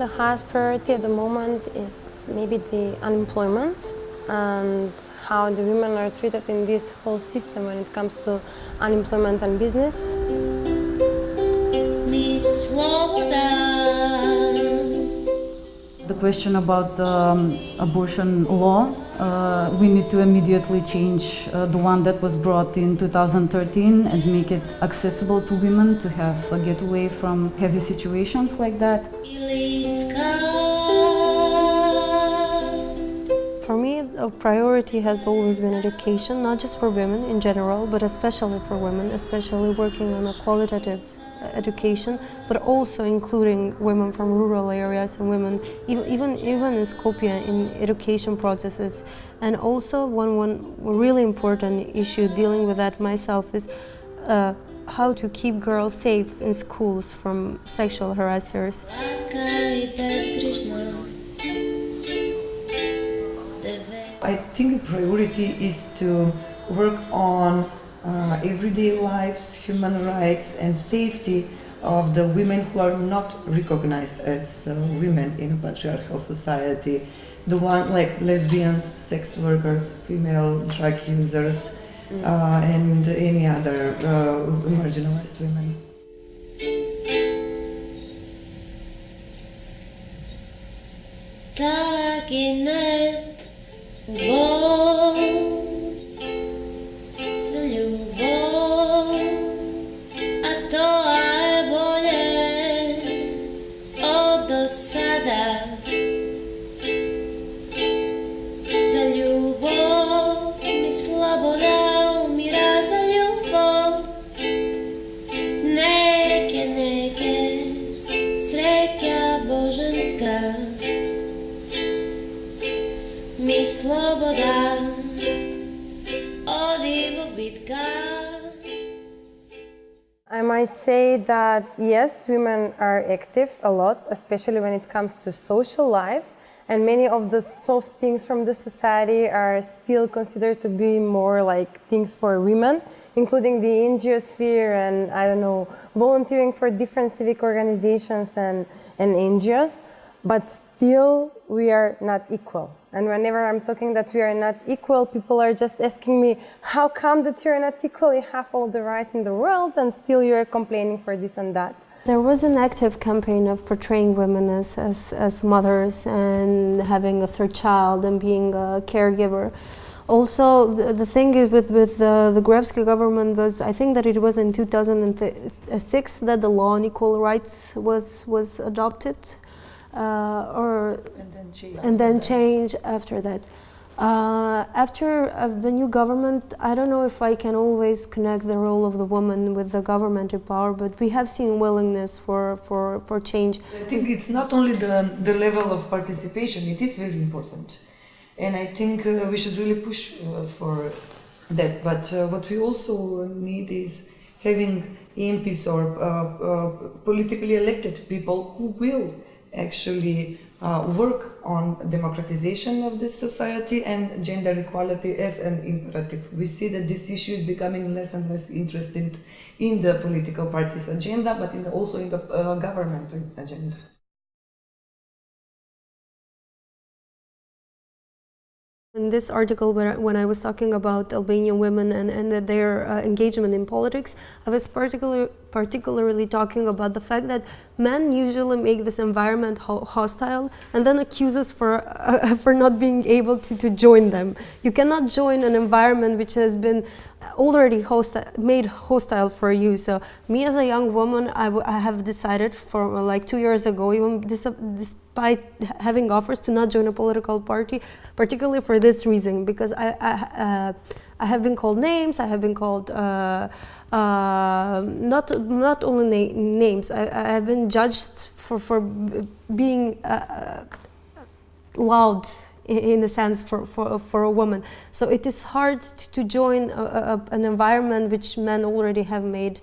the highest priority at the moment is maybe the unemployment and how the women are treated in this whole system when it comes to unemployment and business. The question about the um, abortion law, uh, we need to immediately change uh, the one that was brought in 2013 and make it accessible to women to have a getaway from heavy situations like that. For me, a priority has always been education, not just for women in general, but especially for women, especially working on a qualitative education, but also including women from rural areas and women, even, even in Skopje, in education processes. And also one, one really important issue dealing with that myself is uh, how to keep girls safe in schools from sexual harassers. I think the priority is to work on uh, everyday lives, human rights and safety of the women who are not recognized as uh, women in a patriarchal society. The one like lesbians, sex workers, female drug users. Uh, and any other uh, marginalized women. I might say that yes, women are active a lot, especially when it comes to social life. And many of the soft things from the society are still considered to be more like things for women, including the NGO sphere and, I don't know, volunteering for different civic organizations and, and NGOs. But still, we are not equal. And whenever I'm talking that we are not equal, people are just asking me, how come that you're not equal? You have all the rights in the world and still you're complaining for this and that. There was an active campaign of portraying women as, as, as mothers and having a third child and being a caregiver. Also, the, the thing is with, with the, the Gruevski government was, I think that it was in 2006 that the law on equal rights was, was adopted or and then change, and then change after that. Uh, after uh, the new government, I don't know if I can always connect the role of the woman with the government in power, but we have seen willingness for, for, for change. I think it's not only the, the level of participation, it is very important. And I think uh, we should really push uh, for that. But uh, what we also need is having MPs or uh, politically elected people who will actually uh, work on democratization of this society and gender equality as an imperative. We see that this issue is becoming less and less interested in the political parties' agenda, but in the, also in the uh, government agenda. In this article, when I was talking about Albanian women and, and their uh, engagement in politics, I was particular, particularly talking about the fact that men usually make this environment ho hostile and then accuse us for, uh, for not being able to, to join them. You cannot join an environment which has been already hostile, made hostile for you. So me as a young woman, I, have decided for like two years ago, even despite having offers to not join a political party, particularly for this reason, because I, I, uh, I have been called names, I have been called uh, uh, not not only na names, I, I, have been judged for, for being uh, uh, loud in a sense for, for, for a woman. So it is hard to join a, a, an environment which men already have made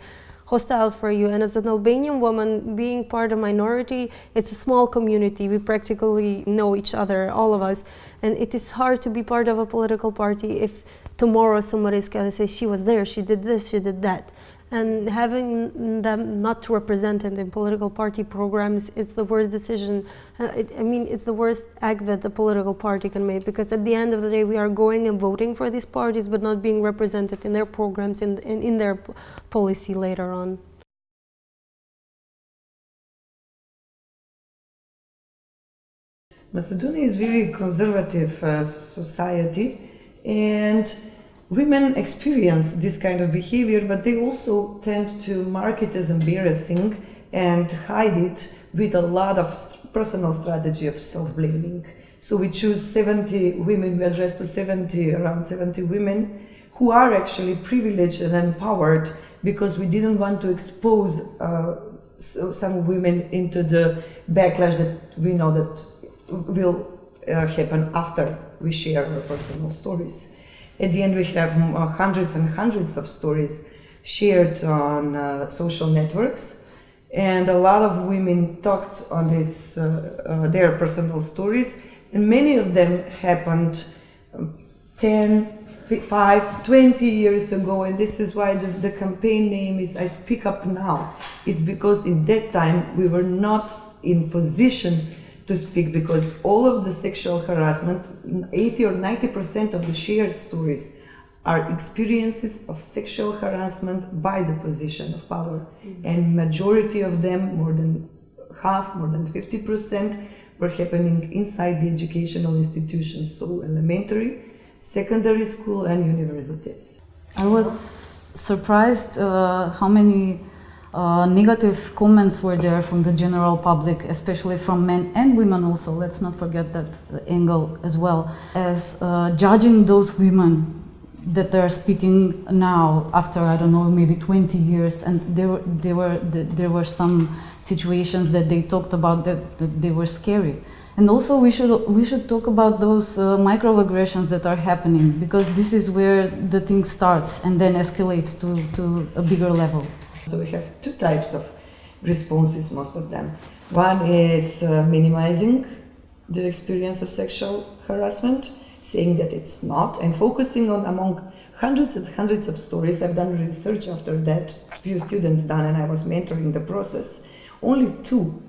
hostile for you. And as an Albanian woman, being part of minority, it's a small community. We practically know each other, all of us. And it is hard to be part of a political party if tomorrow somebody's going to say, she was there, she did this, she did that. and having them not represented in political party programs is the worst decision. Uh, it, I mean, it's the worst act that a political party can make because at the end of the day, we are going and voting for these parties, but not being represented in their programs and in, in, in their policy later on. Macedonia is very conservative uh, society and women experience this kind of behavior but they also tend to mark it as embarrassing and hide it with a lot of personal strategy of self-blaming. So we choose 70 women, we address to 70, around 70 women who are actually privileged and empowered because we didn't want to expose uh, some women into the backlash that we know that will uh, happen after we share our personal stories. At the end, we have uh, hundreds and hundreds of stories shared on uh, social networks, and a lot of women talked on this, uh, uh, their personal stories, and many of them happened um, 10, 5, 20 years ago, and this is why the, the campaign name is I Speak Up Now. It's because in that time we were not in position to speak because all of the sexual harassment, 80 or 90% of the shared stories are experiences of sexual harassment by the position of power. Mm -hmm. And majority of them, more than half, more than 50%, were happening inside the educational institutions, so elementary, secondary school and universities. I was surprised uh, how many uh, negative comments were there from the general public, especially from men and women also, let's not forget that angle as well, as uh, judging those women that they're speaking now after, I don't know, maybe 20 years, and there were, there were, there were some situations that they talked about that, that they were scary. And also we should, we should talk about those uh, microaggressions that are happening because this is where the thing starts and then escalates to, to a bigger level. So we have two types of responses, most of them. One is uh, minimizing the experience of sexual harassment, saying that it's not, and focusing on among hundreds and hundreds of stories. I've done research after that, few students done, and I was mentoring the process. Only two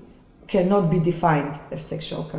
cannot be defined as sexual,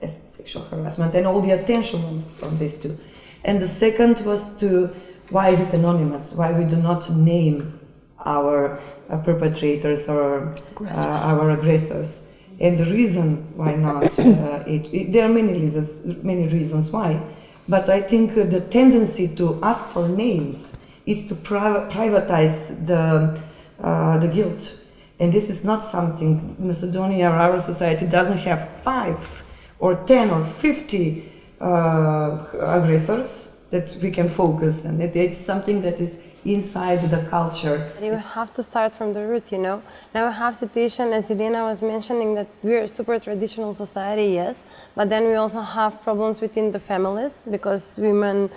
as sexual harassment, and all the attention was on these two. And the second was to, why is it anonymous? Why we do not name our uh, perpetrators or uh, our aggressors. And the reason why not, uh, it, it, there are many reasons, many reasons why, but I think the tendency to ask for names is to pri privatize the, uh, the guilt. And this is not something, Macedonia or our society doesn't have five or 10 or 50 uh, aggressors that we can focus and it, it's something that is inside the culture. You have to start from the root, you know. Now we have situation, as Elena was mentioning, that we're a super traditional society, yes, but then we also have problems within the families because women,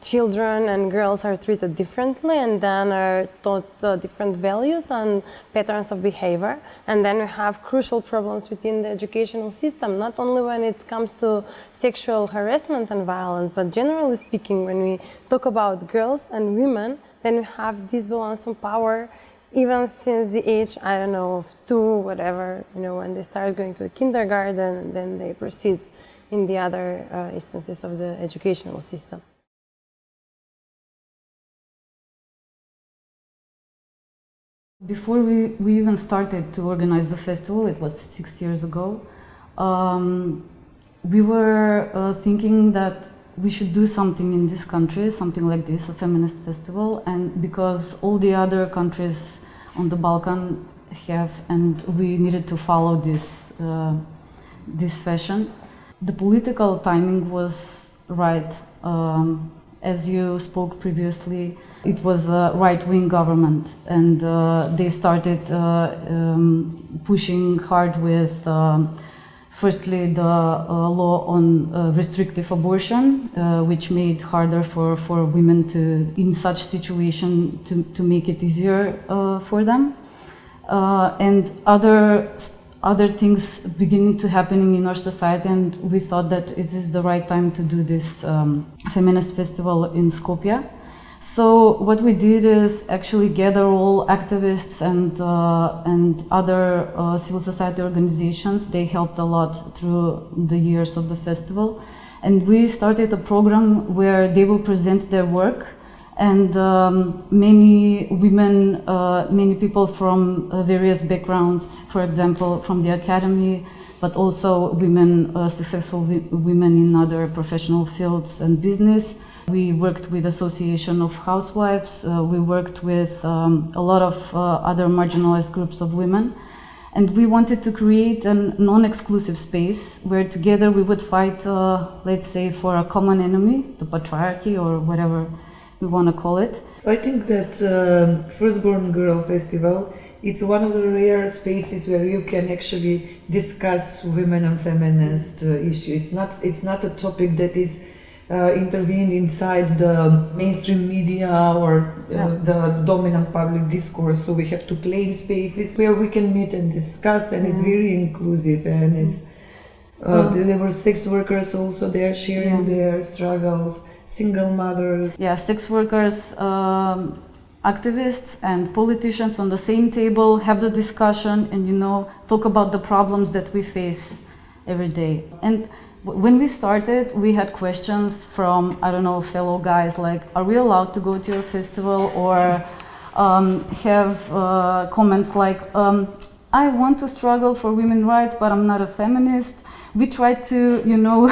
children and girls are treated differently and then are taught uh, different values and patterns of behavior. And then we have crucial problems within the educational system, not only when it comes to sexual harassment and violence, but generally speaking, when we talk about girls and women, then we have this balance of power even since the age, I don't know, of two, whatever, you know, when they start going to the kindergarten, then they proceed in the other uh, instances of the educational system. Before we, we even started to organize the festival, it was six years ago, um, we were uh, thinking that we should do something in this country, something like this, a feminist festival, and because all the other countries on the Balkan have, and we needed to follow this, uh, this fashion. The political timing was right. Um, as you spoke previously, it was a right-wing government, and uh, they started uh, um, pushing hard with um, Firstly, the uh, law on uh, restrictive abortion, uh, which made harder for, for women to, in such situation, to, to make it easier for them. And other, other things beginning to happening in our society, and we thought that it is the right time to do this um, feminist festival in Skopje. So what we did is actually gather all activists and uh, and other uh, civil society organizations. They helped a lot through the years of the festival, and we started a program where they will present their work, and um, many women, uh, many people from uh, various backgrounds, for example, from the academy, but also women, uh, successful women in other professional fields and business. We worked with Association of Housewives. Uh, we worked with um, a lot of uh, other marginalized groups of women. And we wanted to create a non-exclusive space where together we would fight, uh, let's say, for a common enemy, the patriarchy or whatever we want to call it. I think that um, Firstborn Girl Festival it's one of the rare spaces where you can actually discuss women and feminist uh, issues. It's not it's not a topic that is uh, intervened inside the mainstream media or uh, Yeah. the dominant public discourse. So we have to claim spaces where we can meet and discuss, and it's very inclusive and it's. Uh, Mm. there were sex workers also there sharing Yeah. their struggles, single mothers. yeah, sex workers, um, activists, and politicians on the same table have the discussion and you know talk about the problems that we face every day. And when we started, we had questions from I don't know fellow guys like, "Are we allowed to go to your festival?" or um, have uh, comments like, um, "I want to struggle for women's rights, but I'm not a feminist." We try to, you know,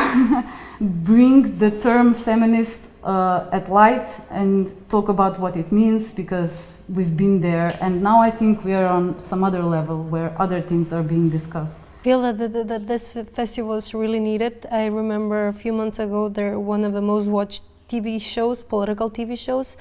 bring the term feminist uh, at light and talk about what it means because we've been there and now I think we are on some other level where other things are being discussed. Feel that, that, this festival is really needed. I remember a few months ago, there one of the most watched TV shows, political TV shows.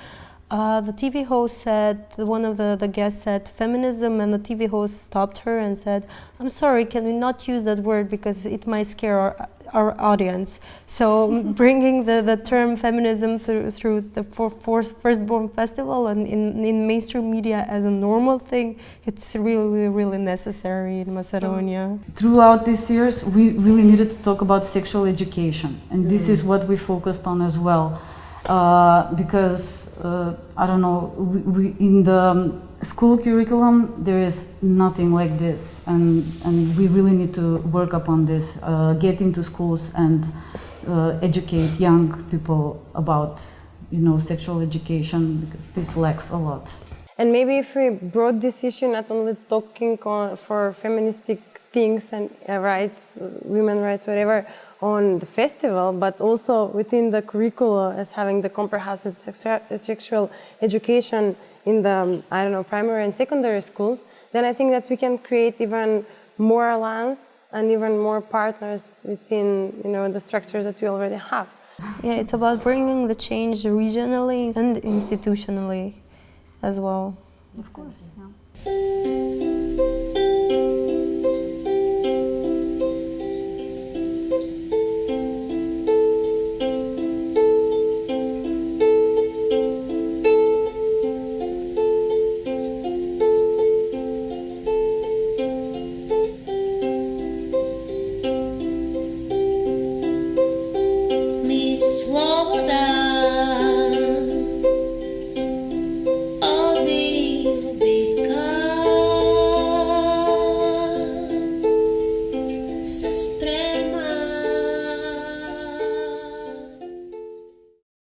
Uh, the TV host said, one of the, the guests said feminism, and the TV host stopped her and said, I'm sorry, can we not use that word because it might scare our, our audience. So bringing the, the term feminism through, through the for, for Firstborn Festival and in, in mainstream media as a normal thing, it's really, really necessary in Macedonia. Throughout these years, we really needed to talk about sexual education, and this is what we focused on as well. Uh, because uh, I don't know, we, we, in the um, school curriculum there is nothing like this, and and we really need to work upon this, uh, get into schools and uh, educate young people about you know sexual education because this lacks a lot. And maybe if we brought this issue not only talking on, for feministic things and uh, rights, women rights, whatever, on the festival, but also within the curricula as having the comprehensive sexual education in the, um, I don't know, primary and secondary schools, then I think that we can create even more alliance and even more partners within, you know, the structures that we already have. Yeah, it's about bringing the change regionally and institutionally as well. Of course. Yeah.